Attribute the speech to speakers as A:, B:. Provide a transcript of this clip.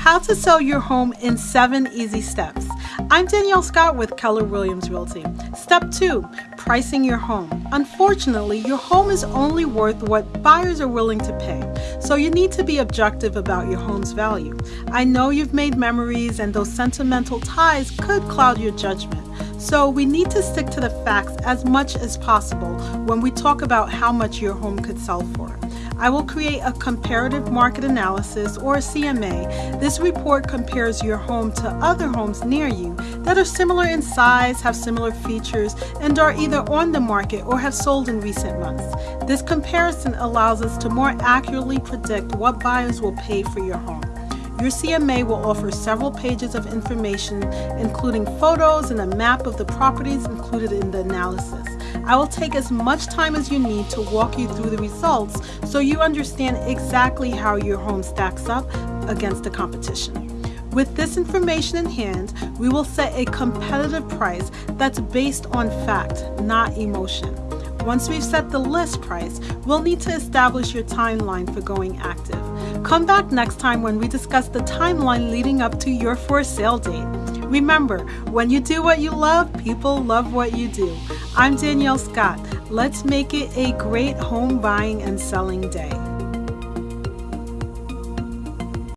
A: How to sell your home in seven easy steps. I'm Danielle Scott with Keller Williams Realty. Step two, pricing your home. Unfortunately, your home is only worth what buyers are willing to pay, so you need to be objective about your home's value. I know you've made memories and those sentimental ties could cloud your judgment. So we need to stick to the facts as much as possible when we talk about how much your home could sell for. I will create a comparative market analysis or CMA. This report compares your home to other homes near you that are similar in size, have similar features, and are either on the market or have sold in recent months. This comparison allows us to more accurately predict what buyers will pay for your home. Your CMA will offer several pages of information, including photos and a map of the properties included in the analysis. I will take as much time as you need to walk you through the results so you understand exactly how your home stacks up against the competition. With this information in hand, we will set a competitive price that's based on fact, not emotion. Once we've set the list price, we'll need to establish your timeline for going active. Come back next time when we discuss the timeline leading up to your for sale date. Remember, when you do what you love, people love what you do. I'm Danielle Scott. Let's make it a great home buying and selling day.